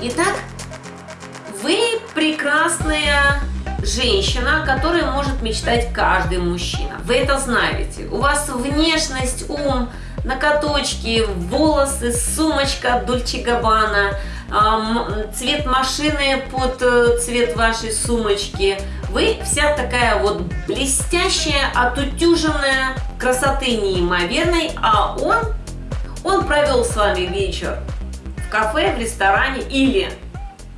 Итак, вы прекрасная женщина, которой может мечтать каждый мужчина. Вы это знаете. У вас внешность, ум, накоточки, волосы, сумочка Дольче Габбана, цвет машины под э, цвет вашей сумочки. Вы вся такая вот блестящая, отутюженная, красоты неимоверной, а он, он провел с вами вечер кафе, в ресторане или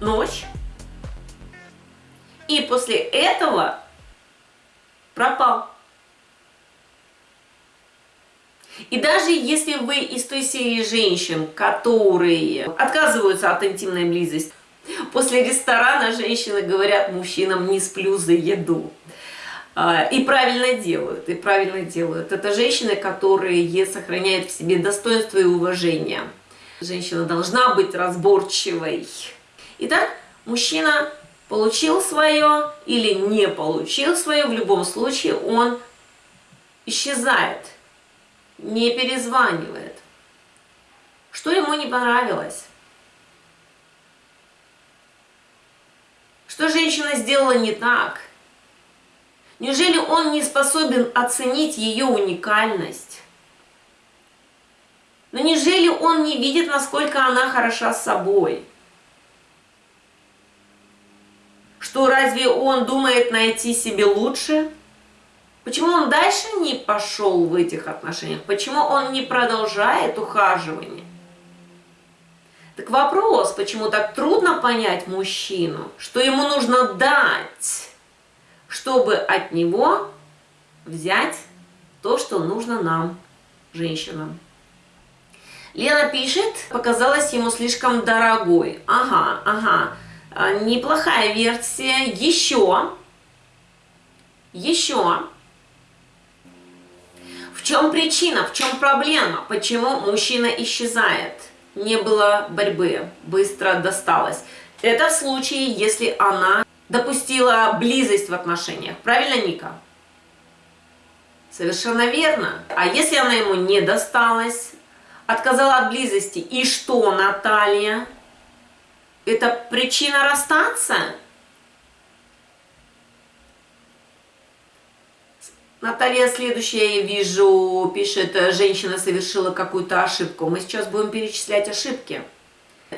ночь, и после этого пропал. И даже если вы из той серии женщин, которые отказываются от интимной близости, после ресторана женщины говорят мужчинам «не сплю за еду». А, и правильно делают, и правильно делают. Это женщины, которые сохраняют в себе достоинство и уважение. Женщина должна быть разборчивой. Итак, мужчина получил свое или не получил свое, в любом случае он исчезает не перезванивает. Что ему не понравилось? Что женщина сделала не так? Неужели он не способен оценить ее уникальность? Но неужели он не видит, насколько она хороша собой? Что разве он думает найти себе лучше? Почему он дальше не пошел в этих отношениях? Почему он не продолжает ухаживание? Так вопрос, почему так трудно понять мужчину, что ему нужно дать, чтобы от него взять то, что нужно нам, женщинам. Лена пишет, показалось ему слишком дорогой. Ага, ага, а, неплохая версия. Еще, еще в чем причина, в чем проблема, почему мужчина исчезает? Не было борьбы, быстро досталось. Это в случае, если она допустила близость в отношениях. Правильно, Ника? Совершенно верно. А если она ему не досталась, отказала от близости, и что, Наталья? Это причина расстаться? Наталья, следующая, я вижу, пишет, женщина совершила какую-то ошибку. Мы сейчас будем перечислять ошибки.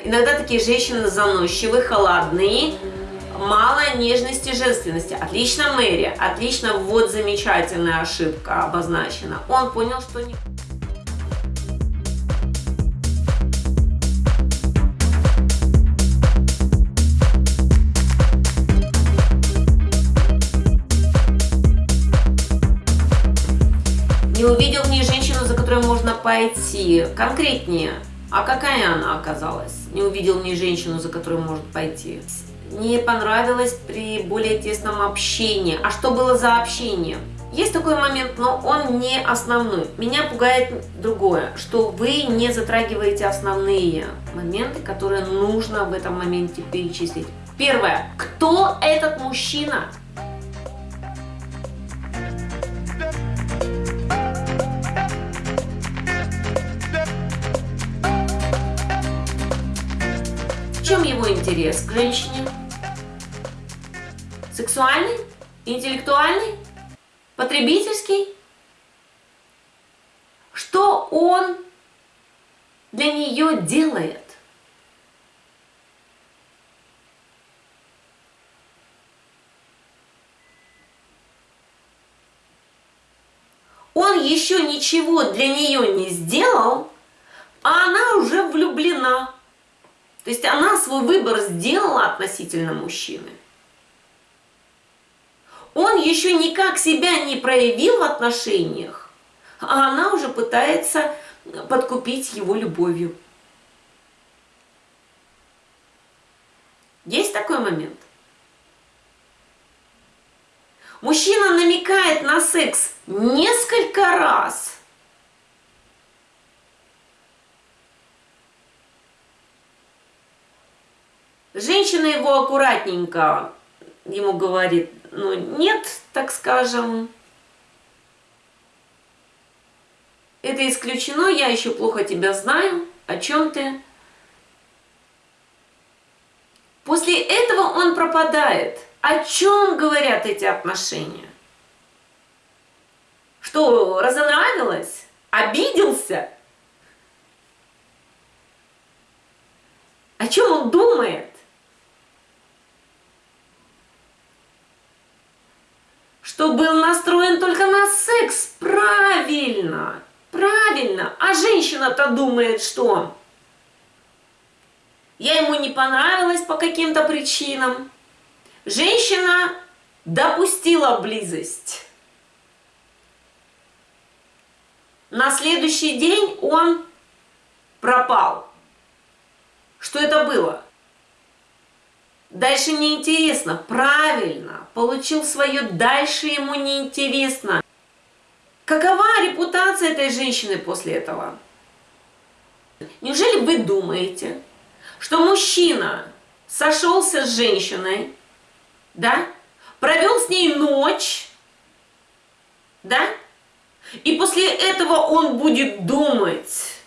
Иногда такие женщины заносчивые, холодные, мало нежности и женственности. Отлично, Мэри, отлично, вот замечательная ошибка обозначена. Он понял, что не пойти. Конкретнее, а какая она оказалась? Не увидел ней женщину, за которой может пойти. Не понравилось при более тесном общении. А что было за общение? Есть такой момент, но он не основной. Меня пугает другое, что вы не затрагиваете основные моменты, которые нужно в этом моменте перечислить. Первое. Кто этот мужчина? Его интерес к женщине? Сексуальный? Интеллектуальный? Потребительский? Что он для нее делает? Он еще ничего для нее не сделал, а она уже влюблена. То есть она свой выбор сделала относительно мужчины. Он еще никак себя не проявил в отношениях, а она уже пытается подкупить его любовью. Есть такой момент? Мужчина намекает на секс несколько раз – Женщина его аккуратненько ему говорит, ну нет, так скажем, это исключено, я еще плохо тебя знаю, о чем ты. После этого он пропадает. О чем говорят эти отношения? Что, разонравилось? Обиделся? О чем он думает? Что был настроен только на секс. Правильно, правильно. А женщина-то думает, что я ему не понравилась по каким-то причинам. Женщина допустила близость. На следующий день он пропал. Что это было? Дальше неинтересно. Правильно. Получил свое, дальше ему неинтересно. Какова репутация этой женщины после этого? Неужели вы думаете, что мужчина сошелся с женщиной, да, провел с ней ночь, да, и после этого он будет думать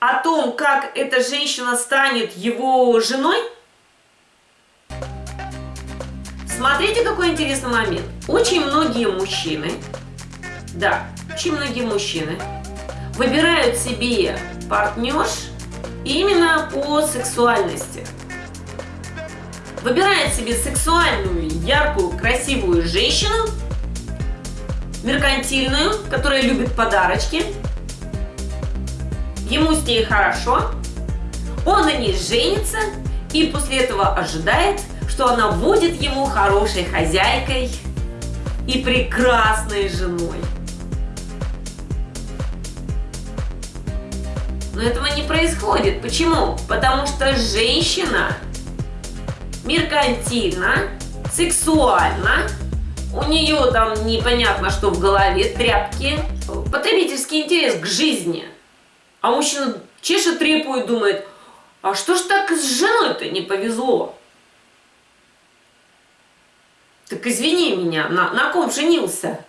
о том, как эта женщина станет его женой? Смотрите, какой интересный момент. Очень многие мужчины, да, очень многие мужчины выбирают себе партнерш именно по сексуальности. Выбирает себе сексуальную, яркую, красивую женщину, меркантильную, которая любит подарочки, ему с ней хорошо, он на ней женится и после этого ожидает, что она будет ему хорошей хозяйкой и прекрасной женой. Но этого не происходит. Почему? Потому что женщина меркантильна, сексуальна, у нее там непонятно что в голове, тряпки, потребительский интерес к жизни. А мужчина чешет репу и думает, а что ж так с женой-то не повезло? Так извини меня, на, на ком женился?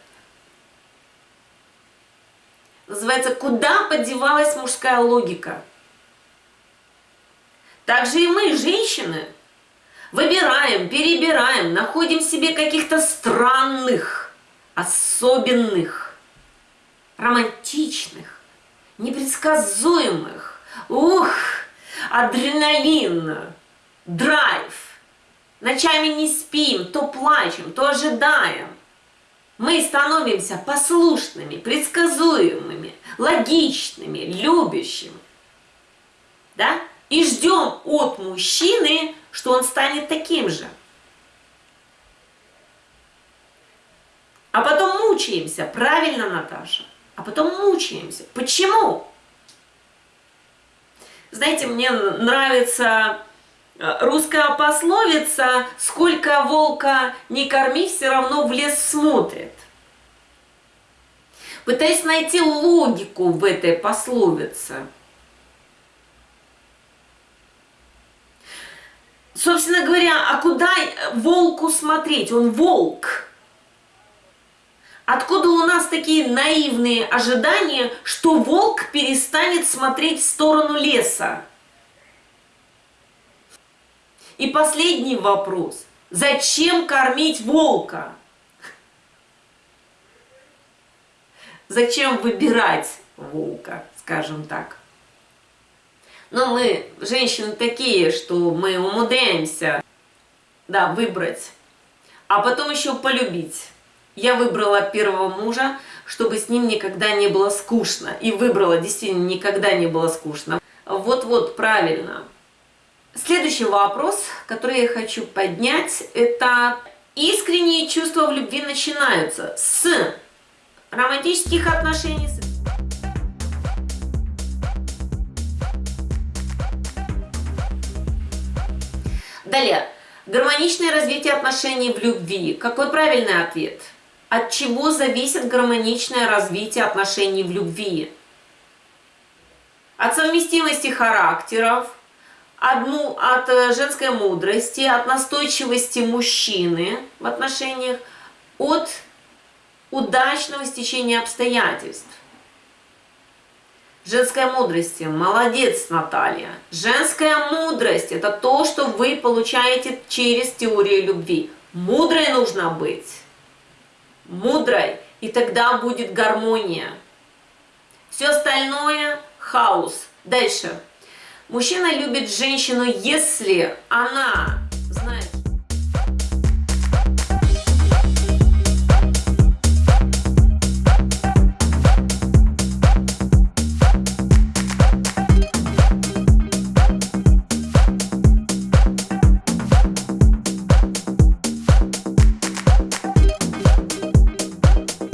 Называется «Куда подевалась мужская логика?» Также и мы, женщины, выбираем, перебираем, находим себе каких-то странных, особенных, романтичных, непредсказуемых. Ух, адреналин, драйв. Ночами не спим, то плачем, то ожидаем мы становимся послушными, предсказуемыми, логичными, любящими. Да? И ждем от мужчины, что он станет таким же. А потом мучаемся, правильно, Наташа? А потом мучаемся. Почему? Знаете, мне нравится русская пословица «Сколько волка не корми, все равно в лес смотрит» пытаясь найти логику в этой пословице. Собственно говоря, а куда волку смотреть? Он волк. Откуда у нас такие наивные ожидания, что волк перестанет смотреть в сторону леса? И последний вопрос. Зачем кормить волка? Зачем выбирать волка, скажем так? Но мы, женщины, такие, что мы умудряемся, да, выбрать, а потом еще полюбить. Я выбрала первого мужа, чтобы с ним никогда не было скучно. И выбрала, действительно, никогда не было скучно. Вот-вот, правильно. Следующий вопрос, который я хочу поднять, это искренние чувства в любви начинаются с романтических отношений. Далее. Гармоничное развитие отношений в любви. Какой правильный ответ? От чего зависит гармоничное развитие отношений в любви? От совместимости характеров, одну, от э, женской мудрости, от настойчивости мужчины в отношениях, от удачного стечения обстоятельств. Женская мудрость. Молодец, Наталья. Женская мудрость – это то, что вы получаете через теорию любви. Мудрой нужно быть. Мудрой. И тогда будет гармония. Все остальное – хаос. Дальше. Мужчина любит женщину, если она